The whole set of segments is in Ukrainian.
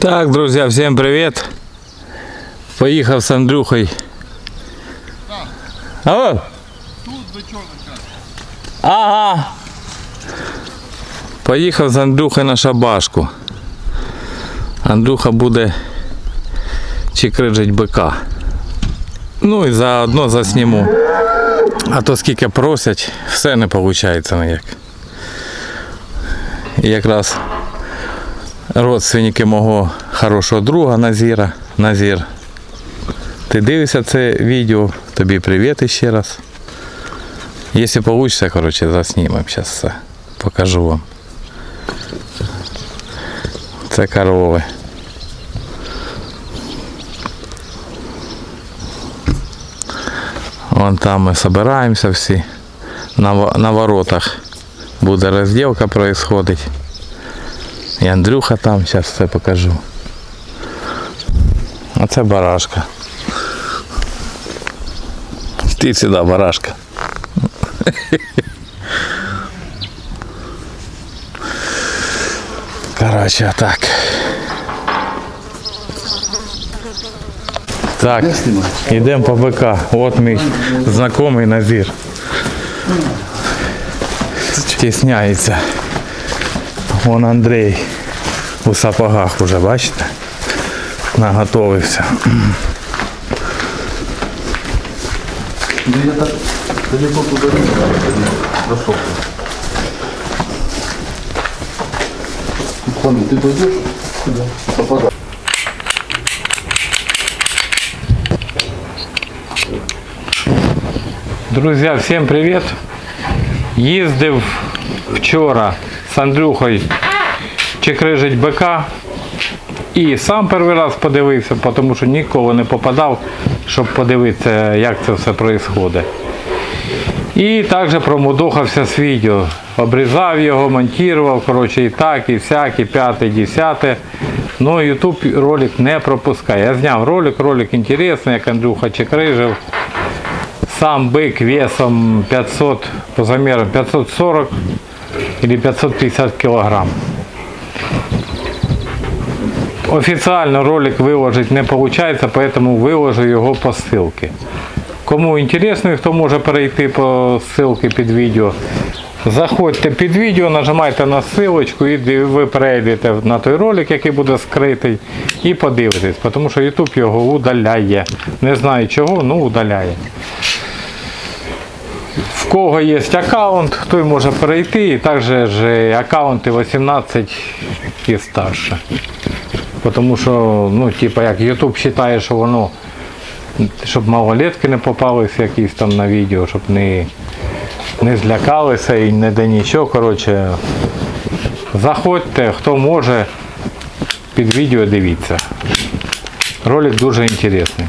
Так, друзья, всем привет. Поехал с Андрюхой. Алло. Ага. Поїхав з Андрюхою на шабашку. Андрюха буде чикрижить бика. Ну і заодно засніму. А то скільки просять, все не виходить ніяк. І якраз родственники мого хорошого друга Назіра. Назір. Ти дивишся це відео, тобі привіт ще раз. Якщо вийде, коротше, заснімемо зараз все. Покажу вам. Це корови. Вон там ми збираємося всі. На, на воротах буде розділка происходить. І Андрюха там, зараз все покажу. А це барашка. Ти сюди, барашка. Короче, так. Так, йдемо по БК. От мій знайомий Назір. Тісняється. Вон Андрій у сапогах уже, бачите? Наготовився. Да я так далеко туда не знаю, прошел. Пану, ты пойдешь? Куда? Сапога. Друзі, всім привіт! Їздив вчора з Андрюхою чекрижить бика і сам перший раз подивився, тому що ніколи не попадав, щоб подивитися, як це все відбувається. І також промудохався з відео. Обрізав його, монтував, коротше, і так, і всяк, і п'яте, десяте. Ну, YouTube ролик не пропускає. Я зняв ролик, ролик інтересний, як Андрюха чекрижив. Сам бык весом 500, по замерам 540 или 550 килограмм. Официально ролик выложить не получается, поэтому выложу його по ссылке. Кому інтересно, і хто може перейти по ссылке під відео, заходьте під відео, нажимайте на ссылочку і ди- ви перейдете на той ролик, який буде скритий, і подивитесь, тому що YouTube його удаляє. Не знаю чого, ну удаляє. В кого є аккаунт, той може перейти, і також аккаунти 18 і старше. Тому що, ну, типа, як YouTube вважає, що воно, щоб малолетки не попалися якісь там на відео, щоб не, не злякалися і не де нічого. Коротше, заходьте, хто може, під відео дивіться. Ролик дуже інтересний.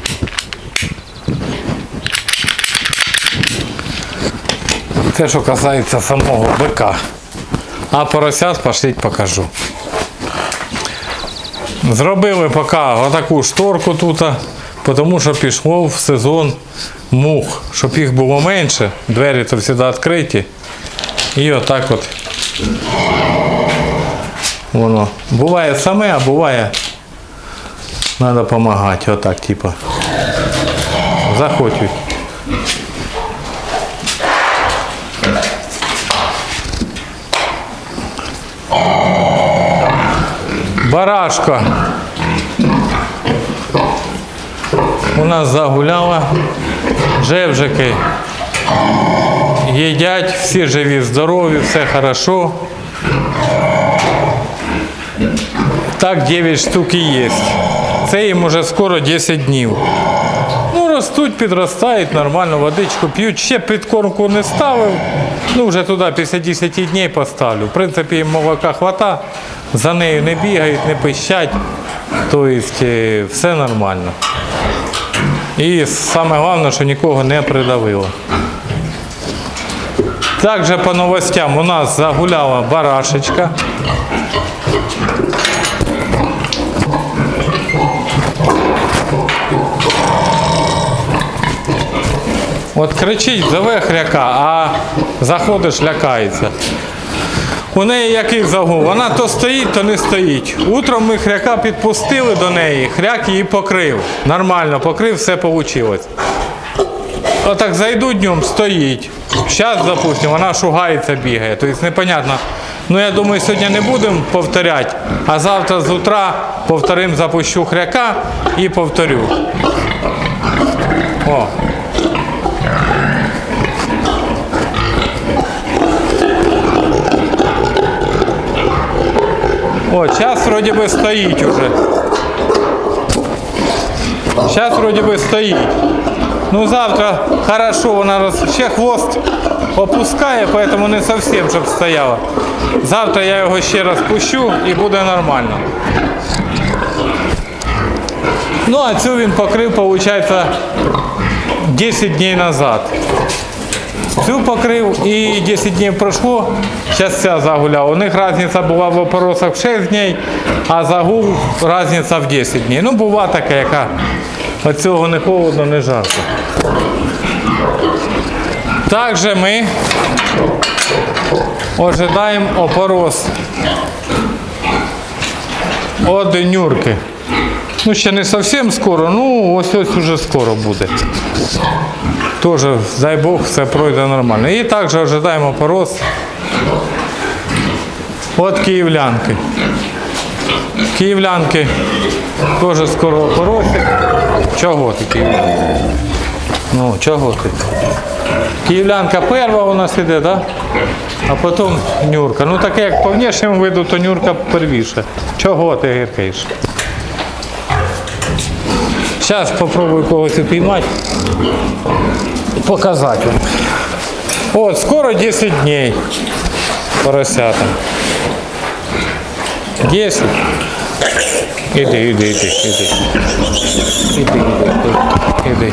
Це що касається самого бика. А поросят пошліть покажу. Зробили поки отаку шторку тут, тому що пішло в сезон мух, щоб їх було менше, двері то завжди відкриті. І отак от воно. Буває саме, а буває треба допомагати. Отак, типа. Захочуть. Барашка у нас загуляла. Жевжики їдять, всі живі, здорові, все хорошо. Так 9 штук і є. Це їм уже скоро 10 днів. Ростуть, підростають, нормально, водичку п'ють. Ще підкормку не ставив. Ну, вже туди після 10 днів поставлю. В принципі, їм молока хвата, за нею не бігають, не пищать. Тобто е, все нормально. І саме головне, що нікого не придавило. Також по новостям у нас загуляла барашечка. От кричить, зове хряка, а заходиш, лякається. У неї який загул? Вона то стоїть, то не стоїть. Утром ми хряка підпустили до неї, хряк її покрив. Нормально покрив, все вийшло. Отак зайду днем, стоїть. Зараз, допустимо, вона шугається, бігає. Тобто непонятно. Ну я думаю, сьогодні не будемо повторяти, а завтра з утра повторим, запущу хряка і повторю. О. О, зараз вроді би стоїть уже. Зараз вроді би стоїть. Ну завтра хорошо, вона роз... ще хвост опускає, поэтому не зовсім, щоб стояла. Завтра я його ще раз пущу і буде нормально. Ну а цю він покрив, виходить, 10 днів назад. Цю покрив і 10 днів пройшло, зараз ця загуляла. У них різниця була в опоросах в 6 днів, а загул різниця в 10 днів. Ну, була така, яка від цього не холодно, не жарко. Також ми ожидаємо опорос від нюрки. Ну, ще не зовсім скоро, ну ось ось уже скоро буде. Тоже, дай Бог, все пройде нормально. І також ожидаємо порос від київлянки. Київлянки теж скоро поросять. Чого ти київлянка? Ну, чого ти? Київлянка перша у нас іде, да? а потім нюрка. Ну таке як по внешньому виду, то нюрка первіше. Чого ти гіркаєш? Зараз спробую когось упіймати. Показати вам. От, скоро 10 дней поросята. 10. Іди, іди, іди, іди. Іди, іди, іди.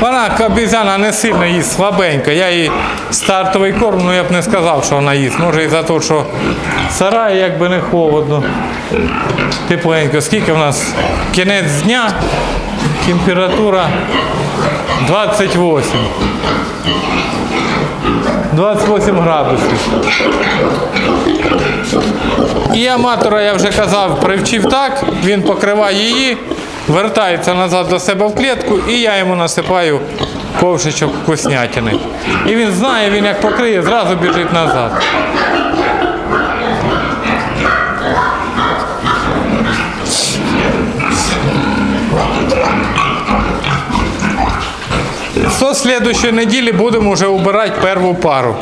Вона обізяна не сильно їсть слабенько. Я їй стартовий корм, ну я б не сказав, що вона їсть. Може і за те, що сарай якби не холодно. Тепленько. Скільки в нас? Кінець дня, температура 28. 28 градусів. І аматора, я вже казав, привчив так, він покриває її, вертається назад до себе в клітку, і я йому насипаю ковшичок вкуснятини. І він знає, він як покриє, зразу біжить назад. Со слідущої неділі будемо вже убирати першу пару.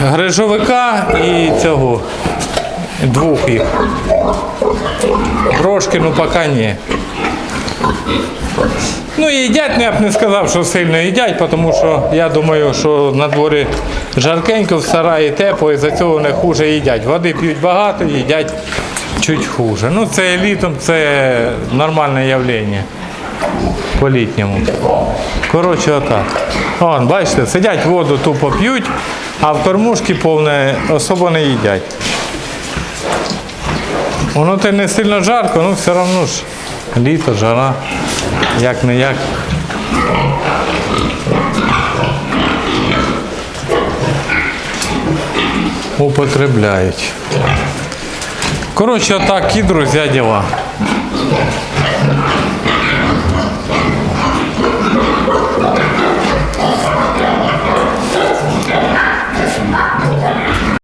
Грижовика і цього. Двох їх. Трошки, ну поки ні. Ну їдять, ну, я б не сказав, що сильно їдять, тому що я думаю, що на дворі жаркенько, в сараї тепло, і за цього вони хуже їдять. Води п'ють багато, їдять чуть хуже. Ну це літом це нормальне явлення по-літньому. Коротше, отак. Вон, бачите, сидять воду тупо п'ють, а в кормушки повне особо не їдять. Воно те не сильно жарко, ну все одно ж літо, жара, як не як. Употребляють. Коротше, отак і друзі діла.